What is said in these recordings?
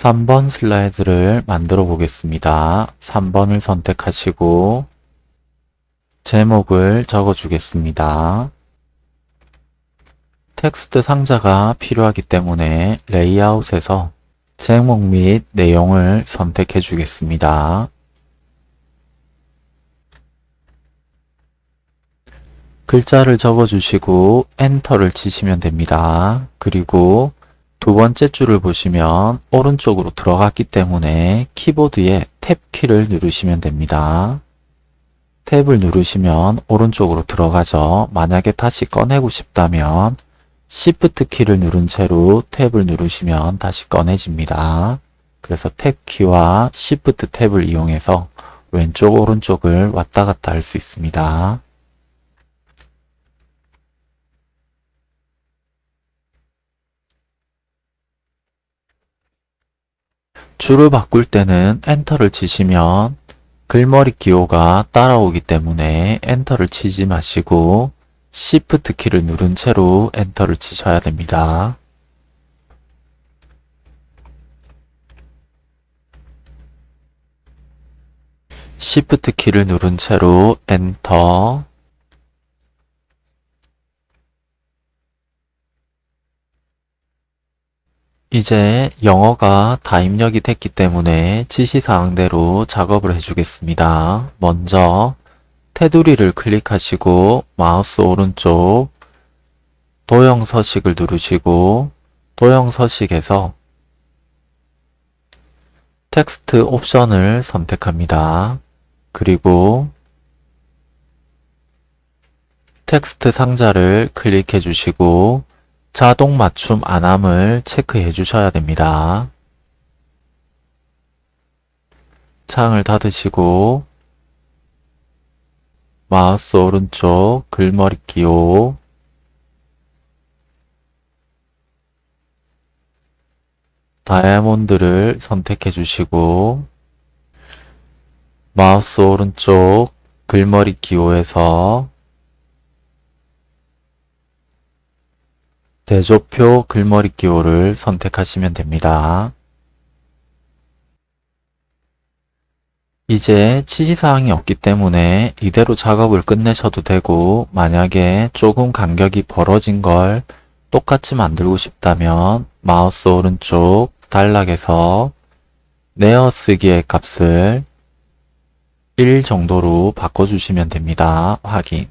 3번 슬라이드를 만들어 보겠습니다. 3번을 선택하시고 제목을 적어 주겠습니다. 텍스트 상자가 필요하기 때문에 레이아웃에서 제목 및 내용을 선택해 주겠습니다. 글자를 적어 주시고 엔터를 치시면 됩니다. 그리고 두 번째 줄을 보시면 오른쪽으로 들어갔기 때문에 키보드에 탭 키를 누르시면 됩니다. 탭을 누르시면 오른쪽으로 들어가죠. 만약에 다시 꺼내고 싶다면 Shift 키를 누른 채로 탭을 누르시면 다시 꺼내집니다. 그래서 탭 키와 Shift 탭을 이용해서 왼쪽 오른쪽을 왔다 갔다 할 수 있습니다. 줄을 바꿀 때는 엔터를 치시면 글머리 기호가 따라오기 때문에 엔터를 치지 마시고 Shift 키를 누른 채로 엔터를 치셔야 됩니다. Shift 키를 누른 채로 엔터 이제 영어가 다 입력이 됐기 때문에 지시사항대로 작업을 해주겠습니다. 먼저 테두리를 클릭하시고 마우스 오른쪽 도형 서식을 누르시고 도형 서식에서 텍스트 옵션을 선택합니다. 그리고 텍스트 상자를 클릭해 주시고 자동 맞춤 안함을 체크해 주셔야 됩니다. 창을 닫으시고 마우스 오른쪽 글머리 기호 다이아몬드를 선택해 주시고 마우스 오른쪽 글머리 기호에서 대조표 글머리 기호를 선택하시면 됩니다. 이제 지시사항이 없기 때문에 이대로 작업을 끝내셔도 되고 만약에 조금 간격이 벌어진 걸 똑같이 만들고 싶다면 마우스 오른쪽 단락에서 내어쓰기의 값을 1 정도로 바꿔주시면 됩니다. 확인.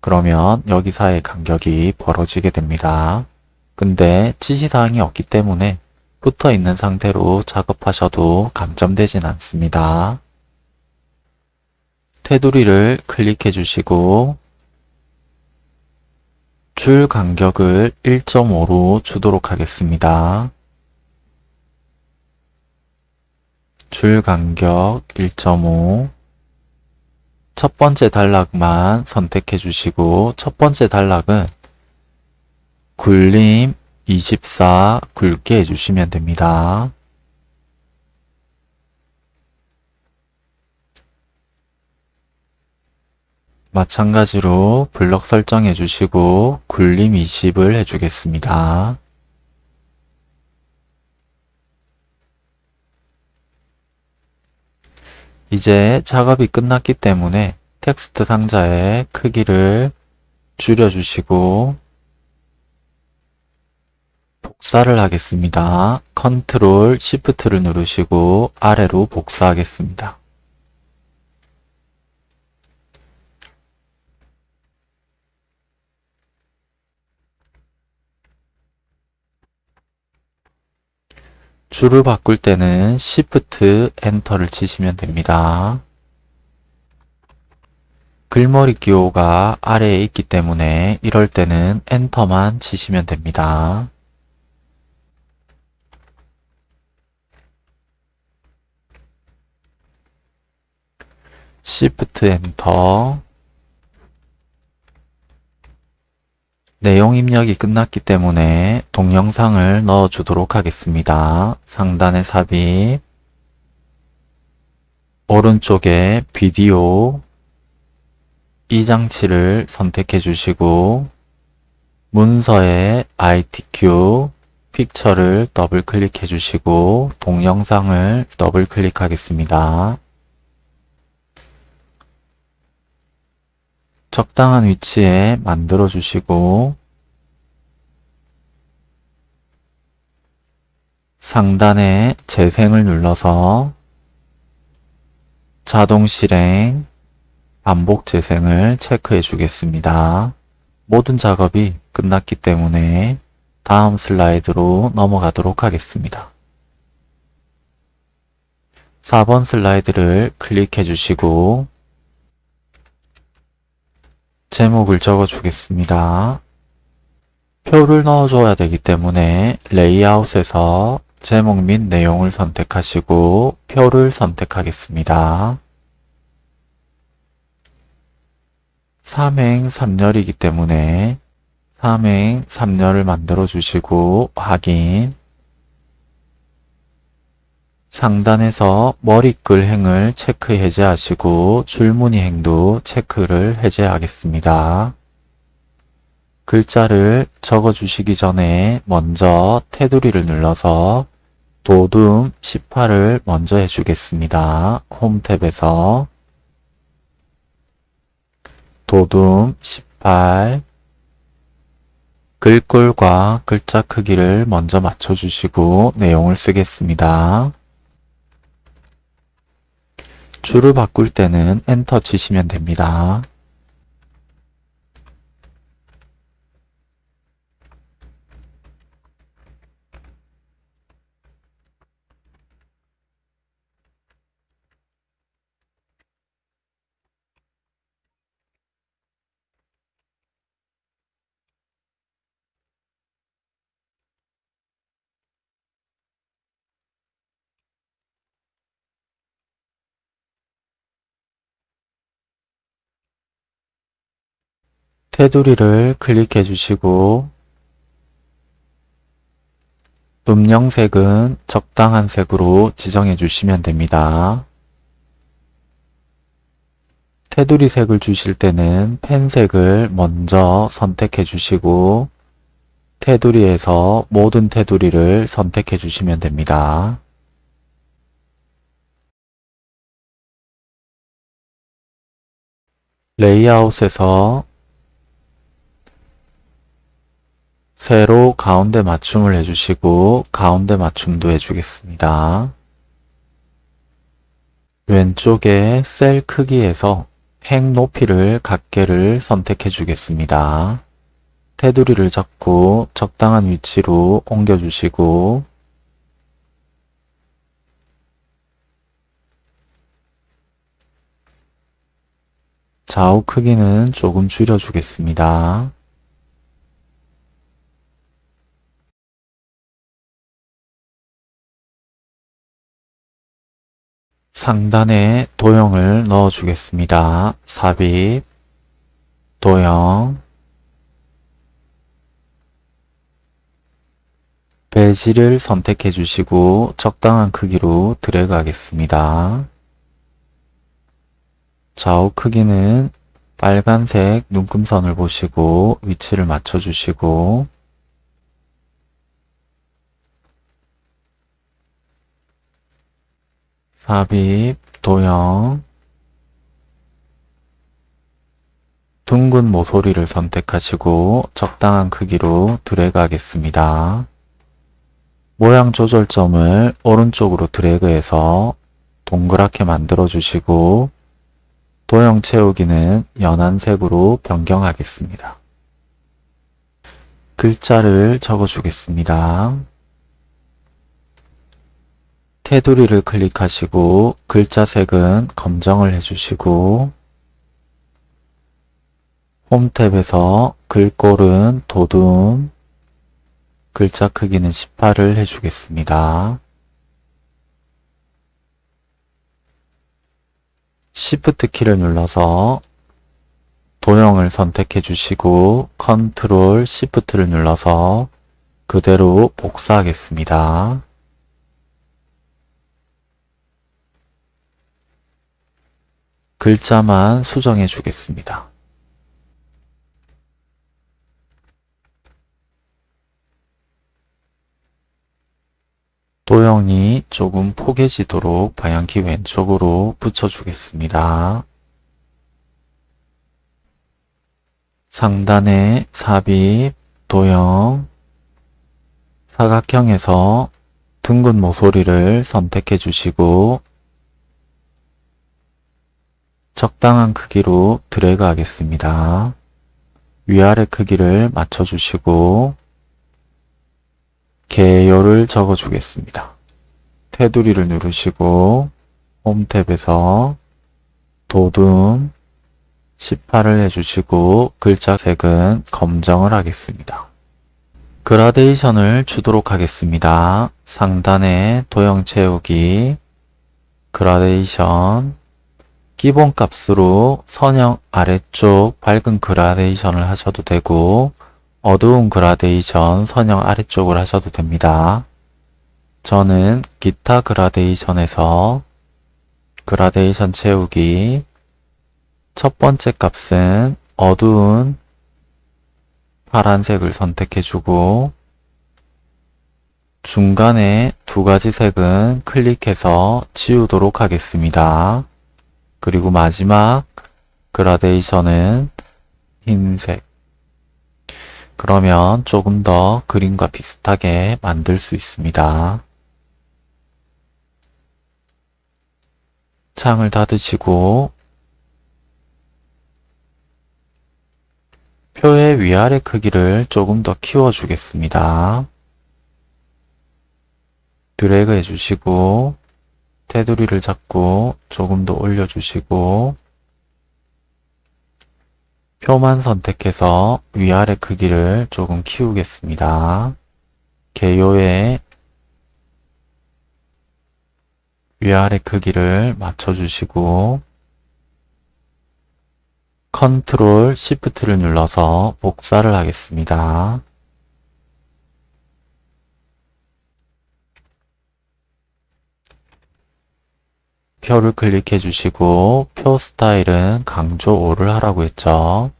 그러면 여기사의 간격이 벌어지게 됩니다. 근데 지시사항이 없기 때문에 붙어 있는 상태로 작업하셔도 감점되진 않습니다. 테두리를 클릭해 주시고 줄 간격을 1.5로 주도록 하겠습니다. 줄 간격 1.5 첫 번째 단락만 선택해 주시고 첫 번째 단락은 굴림 24 굵게 해주시면 됩니다. 마찬가지로 블럭 설정해 주시고 굴림 20을 해주겠습니다. 이제 작업이 끝났기 때문에 텍스트 상자의 크기를 줄여주시고 복사를 하겠습니다. control shift를 누르시고 아래로 복사하겠습니다. 줄을 바꿀 때는 Shift 엔터를 치시면 됩니다. 글머리 기호가 아래에 있기 때문에 이럴 때는 엔터만 치시면 됩니다. Shift 엔터 내용 입력이 끝났기 때문에 동영상을 넣어 주도록 하겠습니다. 상단에 삽입 오른쪽에 비디오 이 장치를 선택해 주시고 문서에 ITQ 픽처를 더블 클릭해 주시고 동영상을 더블 클릭하겠습니다. 적당한 위치에 만들어 주시고 상단에 재생을 눌러서 자동 실행, 반복 재생을 체크해 주겠습니다. 모든 작업이 끝났기 때문에 다음 슬라이드로 넘어가도록 하겠습니다. 4번 슬라이드를 클릭해 주시고 제목을 적어 주겠습니다. 표를 넣어줘야 되기 때문에 레이아웃에서 제목 및 내용을 선택하시고 표를 선택하겠습니다. 삼행 3열이기 때문에 삼행 3열을 만들어 주시고 확인 상단에서 머리글 행을 체크 해제하시고 줄무늬 행도 체크를 해제하겠습니다. 글자를 적어 주시기 전에 먼저 테두리를 눌러서 도둠 18을 먼저 해주겠습니다. 홈 탭에서 도둠 18 글꼴과 글자 크기를 먼저 맞춰주시고 내용을 쓰겠습니다. 줄을 바꿀 때는 엔터 치시면 됩니다. 테두리를 클릭해 주시고 음영색은 적당한 색으로 지정해 주시면 됩니다. 테두리 색을 주실 때는 펜색을 먼저 선택해 주시고 테두리에서 모든 테두리를 선택해 주시면 됩니다. 레이아웃에서 세로 가운데 맞춤을 해주시고 가운데 맞춤도 해주겠습니다. 왼쪽에 셀 크기에서 행 높이를 각개를 선택해 주겠습니다. 테두리를 잡고 적당한 위치로 옮겨주시고 좌우 크기는 조금 줄여주겠습니다. 상단에 도형을 넣어 주겠습니다. 삽입, 도형, 배지를 선택해 주시고 적당한 크기로 드래그 하겠습니다. 좌우 크기는 빨간색 눈금선을 보시고 위치를 맞춰 주시고 삽입, 도형, 둥근 모서리를 선택하시고 적당한 크기로 드래그 하겠습니다. 모양 조절점을 오른쪽으로 드래그해서 동그랗게 만들어 주시고 도형 채우기는 연한 색으로 변경하겠습니다. 글자를 적어 주겠습니다. 테두리를 클릭하시고 글자 색은 검정을 해주시고 홈 탭에서 글꼴은 도둠 글자 크기는 18을 해주겠습니다. Shift 키를 눌러서 도형을 선택해 주시고 컨트롤 Shift를 눌러서 그대로 복사하겠습니다. 글자만 수정해 주겠습니다. 도형이 조금 포개지도록 방향키 왼쪽으로 붙여주겠습니다. 상단에 삽입, 도형, 사각형에서 둥근 모서리를 선택해 주시고 적당한 크기로 드래그 하겠습니다. 위아래 크기를 맞춰주시고 개요를 적어주겠습니다. 테두리를 누르시고 홈 탭에서 도둠 18을 해주시고 글자 색은 검정을 하겠습니다. 그라데이션을 주도록 하겠습니다. 상단에 도형 채우기, 그라데이션, 기본값으로 선형 아래쪽 밝은 그라데이션을 하셔도 되고 어두운 그라데이션 선형 아래쪽을 하셔도 됩니다. 저는 기타 그라데이션에서 그라데이션 채우기 첫 번째 값은 어두운 파란색을 선택해주고 중간에 두 가지 색은 클릭해서 지우도록 하겠습니다. 그리고 마지막 그라데이션은 흰색 그러면 조금 더 그림과 비슷하게 만들 수 있습니다. 창을 닫으시고 표의 위아래 크기를 조금 더 키워주겠습니다. 드래그 해주시고 테두리를 잡고 조금 더 올려주시고 표만 선택해서 위아래 크기를 조금 키우겠습니다. 개요의 위아래 크기를 맞춰주시고 컨트롤 시프트를 눌러서 복사를 하겠습니다. 표를 클릭해 주시고 표 스타일은 강조 5를 하라고 했죠.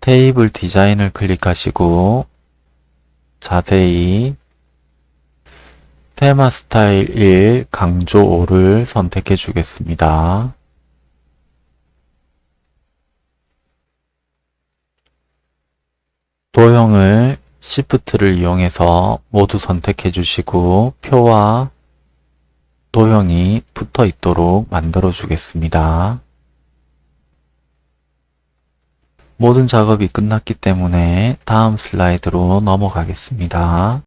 테이블 디자인을 클릭하시고 자세히 테마 스타일 1 강조 5를 선택해 주겠습니다. 도형을 Shift를 이용해서 모두 선택해 주시고 표와 도형이 붙어 있도록 만들어 주겠습니다. 모든 작업이 끝났기 때문에 다음 슬라이드로 넘어가겠습니다.